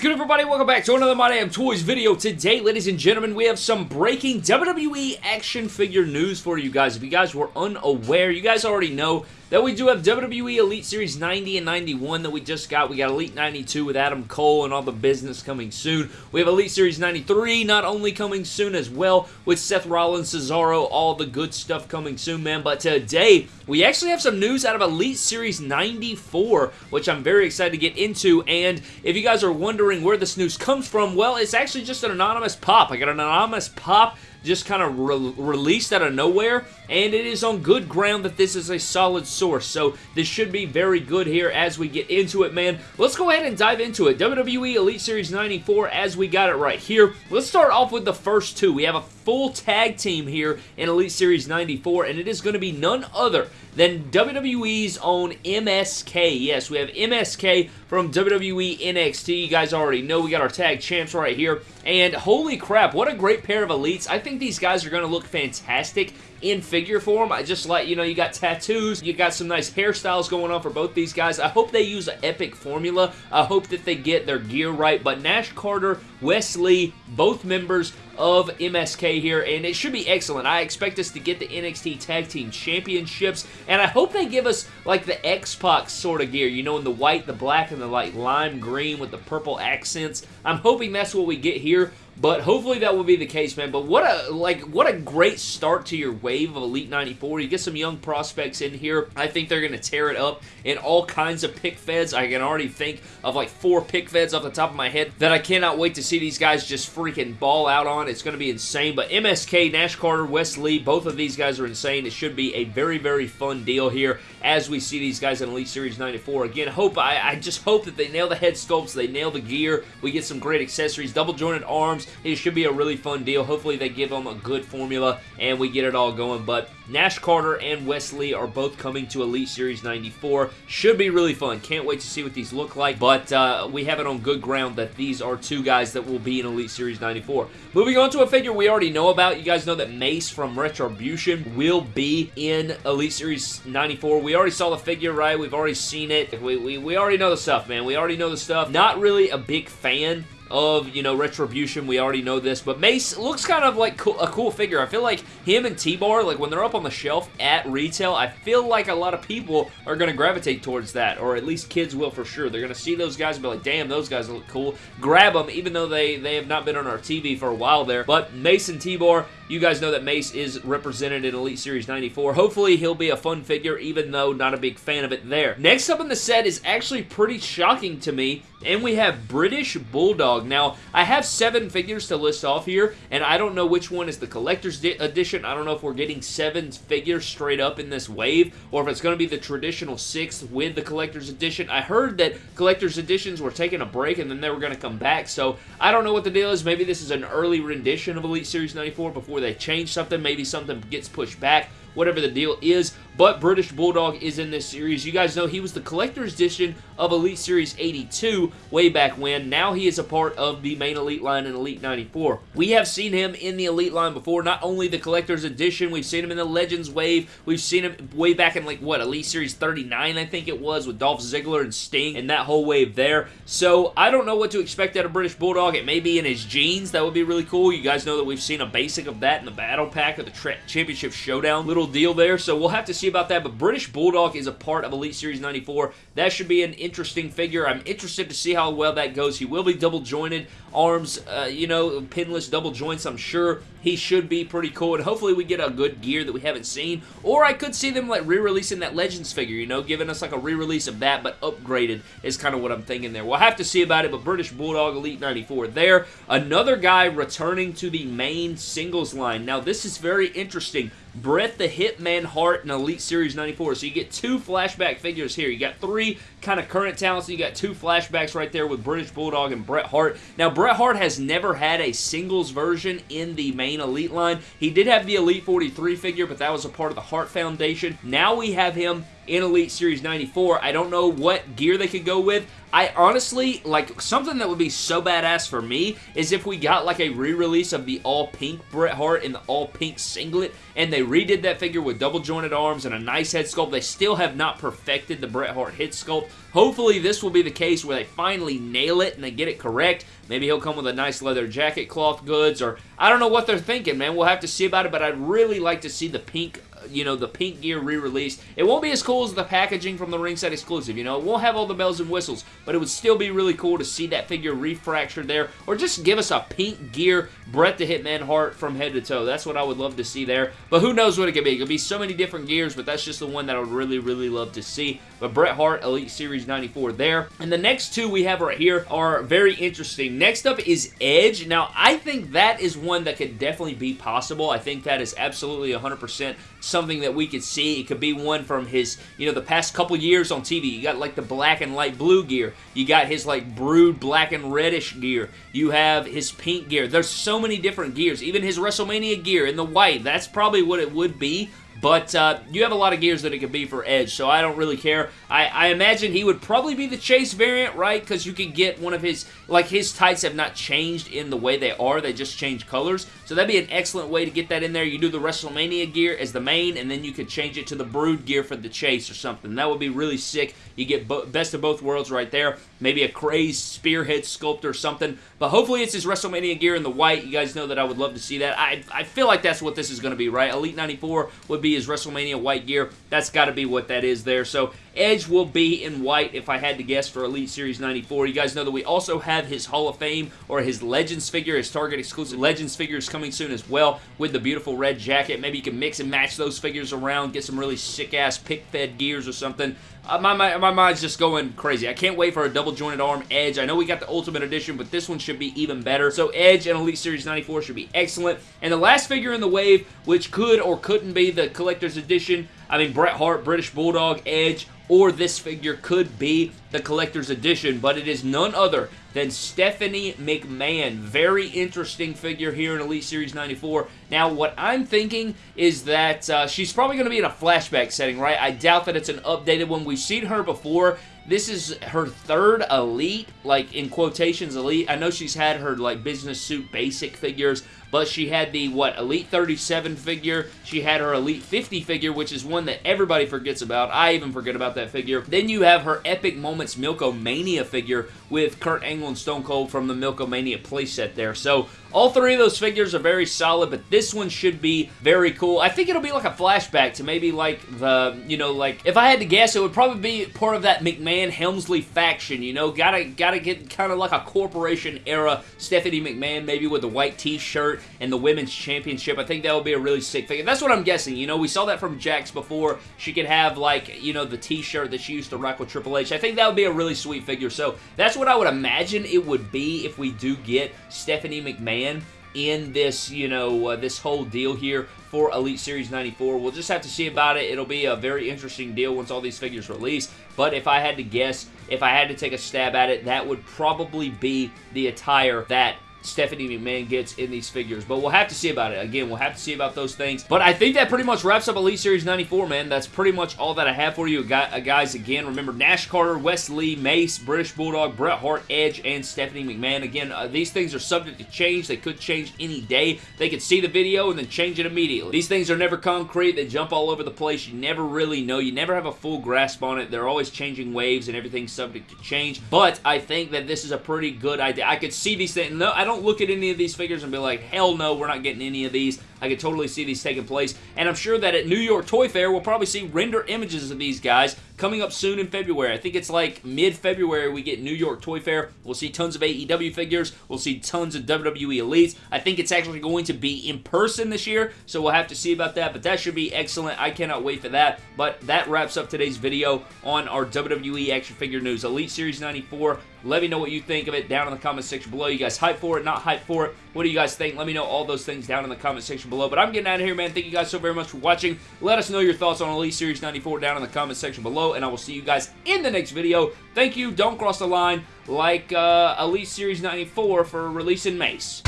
good, everybody? Welcome back to another My Damn Toys video. Today, ladies and gentlemen, we have some breaking WWE action figure news for you guys. If you guys were unaware, you guys already know that we do have WWE Elite Series 90 and 91 that we just got. We got Elite 92 with Adam Cole and all the business coming soon. We have Elite Series 93 not only coming soon as well with Seth Rollins, Cesaro, all the good stuff coming soon, man. But today, we actually have some news out of Elite Series 94, which I'm very excited to get into. And if you guys are wondering where this news comes from, well, it's actually just an anonymous pop. I got an anonymous pop just kind of re released out of nowhere, and it is on good ground that this is a solid source, so this should be very good here as we get into it, man. Let's go ahead and dive into it. WWE Elite Series 94 as we got it right here. Let's start off with the first two. We have a full tag team here in Elite Series 94, and it is going to be none other than WWE's own MSK. Yes, we have MSK from WWE NXT. You guys already know we got our tag champs right here. And holy crap, what a great pair of elites. I think these guys are going to look fantastic in figure form. I just like, you know, you got tattoos, you got some nice hairstyles going on for both these guys. I hope they use an epic formula. I hope that they get their gear right, but Nash Carter, Wes Lee, both members of MSK here, and it should be excellent. I expect us to get the NXT Tag Team Championships, and I hope they give us, like, the X-Pac sort of gear, you know, in the white, the black, and the, like, lime green with the purple accents. I'm hoping that's what we get here. But hopefully that will be the case, man. But what a like what a great start to your wave of Elite 94. You get some young prospects in here. I think they're going to tear it up in all kinds of pic feds. I can already think of like four pic feds off the top of my head that I cannot wait to see these guys just freaking ball out on. It's going to be insane. But MSK, Nash Carter, Wes Lee, both of these guys are insane. It should be a very, very fun deal here as we see these guys in Elite Series 94. Again, hope I, I just hope that they nail the head sculpts, they nail the gear, we get some great accessories, double jointed arms, it should be a really fun deal. Hopefully they give them a good formula and we get it all going. But Nash Carter and Wes Lee are both coming to Elite Series 94. Should be really fun. Can't wait to see what these look like. But uh, we have it on good ground that these are two guys that will be in Elite Series 94. Moving on to a figure we already know about. You guys know that Mace from Retribution will be in Elite Series 94. We already saw the figure, right? We've already seen it. We, we, we already know the stuff, man. We already know the stuff. Not really a big fan of, you know, Retribution. We already know this, but Mace looks kind of like a cool figure. I feel like him and T-Bar, like when they're up on the shelf at retail, I feel like a lot of people are going to gravitate towards that, or at least kids will for sure. They're going to see those guys and be like, damn, those guys look cool. Grab them, even though they, they have not been on our TV for a while there. But Mace and T-Bar, you guys know that Mace is represented in Elite Series 94. Hopefully, he'll be a fun figure, even though not a big fan of it there. Next up in the set is actually pretty shocking to me, and we have British Bulldog. Now, I have seven figures to list off here, and I don't know which one is the collector's edition. I don't know if we're getting seven figures straight up in this wave, or if it's going to be the traditional six with the collector's edition. I heard that collector's editions were taking a break, and then they were going to come back, so I don't know what the deal is. Maybe this is an early rendition of Elite Series 94 before they change something. Maybe something gets pushed back whatever the deal is. But British Bulldog is in this series. You guys know he was the collector's edition of Elite Series 82 way back when. Now he is a part of the main Elite line in Elite 94. We have seen him in the Elite line before. Not only the collector's edition, we've seen him in the Legends wave. We've seen him way back in like, what, Elite Series 39 I think it was with Dolph Ziggler and Sting and that whole wave there. So I don't know what to expect out of British Bulldog. It may be in his jeans. That would be really cool. You guys know that we've seen a basic of that in the Battle Pack of the Championship Showdown little deal there. So we'll have to see about that. But British Bulldog is a part of Elite Series 94. That should be an interesting figure. I'm interested to see how well that goes. He will be double jointed arms, uh, you know, pinless double joints, I'm sure he should be pretty cool, and hopefully we get a good gear that we haven't seen, or I could see them like re-releasing that Legends figure, you know, giving us like a re-release of that, but upgraded is kind of what I'm thinking there. We'll have to see about it, but British Bulldog Elite 94 there. Another guy returning to the main singles line. Now, this is very interesting. Bret the Hitman Hart in Elite Series 94. So you get two flashback figures here. You got three kind of current talents. and You got two flashbacks right there with British Bulldog and Bret Hart. Now, Bret Hart has never had a singles version in the main Elite line. He did have the Elite 43 figure, but that was a part of the Hart Foundation. Now we have him in Elite Series 94. I don't know what gear they could go with. I honestly, like, something that would be so badass for me is if we got, like, a re-release of the all-pink Bret Hart in the all-pink singlet, and they redid that figure with double-jointed arms and a nice head sculpt. They still have not perfected the Bret Hart head sculpt. Hopefully, this will be the case where they finally nail it and they get it correct. Maybe he'll come with a nice leather jacket, cloth goods, or I don't know what they're thinking, man. We'll have to see about it, but I'd really like to see the pink you know, the pink gear re-released. It won't be as cool as the packaging from the ringside exclusive, you know. It won't have all the bells and whistles, but it would still be really cool to see that figure refractured there, or just give us a pink gear Bret the Hitman Hart from head to toe. That's what I would love to see there, but who knows what it could be. It could be so many different gears, but that's just the one that I would really, really love to see. But Bret Hart Elite Series 94 there. And the next two we have right here are very interesting. Next up is Edge. Now, I think that is one that could definitely be possible. I think that is absolutely 100% something that we could see. It could be one from his, you know, the past couple years on TV. You got like the black and light blue gear. You got his like brood black and reddish gear. You have his pink gear. There's so many different gears. Even his WrestleMania gear in the white. That's probably what it would be. But uh, you have a lot of gears that it could be for Edge, so I don't really care. I, I imagine he would probably be the Chase variant, right? Because you could get one of his, like his tights have not changed in the way they are, they just change colors. So that'd be an excellent way to get that in there. You do the WrestleMania gear as the main, and then you could change it to the Brood gear for the Chase or something. That would be really sick. You get best of both worlds right there. Maybe a crazed spearhead sculpt or something. But hopefully it's his WrestleMania gear in the white. You guys know that I would love to see that. I, I feel like that's what this is going to be, right? Elite 94 would be his WrestleMania white gear. That's got to be what that is there. So Edge will be in white if I had to guess for Elite Series 94. You guys know that we also have his Hall of Fame or his Legends figure, his Target exclusive Legends figure is coming soon as well with the beautiful red jacket. Maybe you can mix and match those figures around, get some really sick-ass pic-fed gears or something. Uh, my, my, my mind's just going crazy. I can't wait for a double jointed arm Edge. I know we got the Ultimate Edition, but this one should be even better. So Edge and Elite Series 94 should be excellent. And the last figure in the wave, which could or couldn't be the Collector's Edition, I mean, Bret Hart, British Bulldog, Edge, or this figure could be the collector's edition, but it is none other than Stephanie McMahon. Very interesting figure here in Elite Series 94. Now, what I'm thinking is that uh, she's probably going to be in a flashback setting, right? I doubt that it's an updated one. We've seen her before. This is her third Elite, like in quotations Elite. I know she's had her like business suit basic figures, but she had the, what, Elite 37 figure. She had her Elite 50 figure, which is one that everybody forgets about. I even forget about that figure. Then you have her Epic Moments Milk-O-Mania figure with Kurt Angle and Stone Cold from the Milk-O-Mania playset there. So all three of those figures are very solid, but this one should be very cool. I think it'll be like a flashback to maybe like the, you know, like, if I had to guess, it would probably be part of that McMahon-Helmsley faction, you know? Gotta, gotta get kind of like a corporation era Stephanie McMahon, maybe with a white t-shirt and the Women's Championship. I think that would be a really sick figure. That's what I'm guessing, you know? We saw that from Jakks before. She could have, like, you know, the t-shirt that she used to rock with Triple H. I think that would be a really sweet figure, so that's what I would imagine it would be if we do get Stephanie McMahon in this, you know, uh, this whole deal here for Elite Series 94. We'll just have to see about it. It'll be a very interesting deal once all these figures release. But if I had to guess, if I had to take a stab at it, that would probably be the attire that Stephanie McMahon gets in these figures. But we'll have to see about it. Again, we'll have to see about those things. But I think that pretty much wraps up Elite Series 94, man. That's pretty much all that I have for you. Uh, guys, again, remember Nash Carter, Wes Lee, Mace, British Bulldog, Bret Hart, Edge, and Stephanie McMahon. Again, uh, these things are subject to change. They could change any day. They could see the video and then change it immediately. These things are never concrete. They jump all over the place. You never really know. You never have a full grasp on it. They're always changing waves and everything's subject to change. But I think that this is a pretty good idea. I could see these things. No, I don't look at any of these figures and be like, hell no, we're not getting any of these. I could totally see these taking place. And I'm sure that at New York Toy Fair, we'll probably see render images of these guys coming up soon in February. I think it's like mid-February we get New York Toy Fair. We'll see tons of AEW figures. We'll see tons of WWE Elites. I think it's actually going to be in person this year, so we'll have to see about that, but that should be excellent. I cannot wait for that. But that wraps up today's video on our WWE action figure news. Elite Series 94. Let me know what you think of it down in the comment section below. You guys hype for it, not hype for it? What do you guys think? Let me know all those things down in the comment section below. But I'm getting out of here, man. Thank you guys so very much for watching. Let us know your thoughts on Elite Series 94 down in the comment section below, and I will see you guys in the next video. Thank you. Don't cross the line like uh, Elite Series 94 for releasing Mace.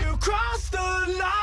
You the line.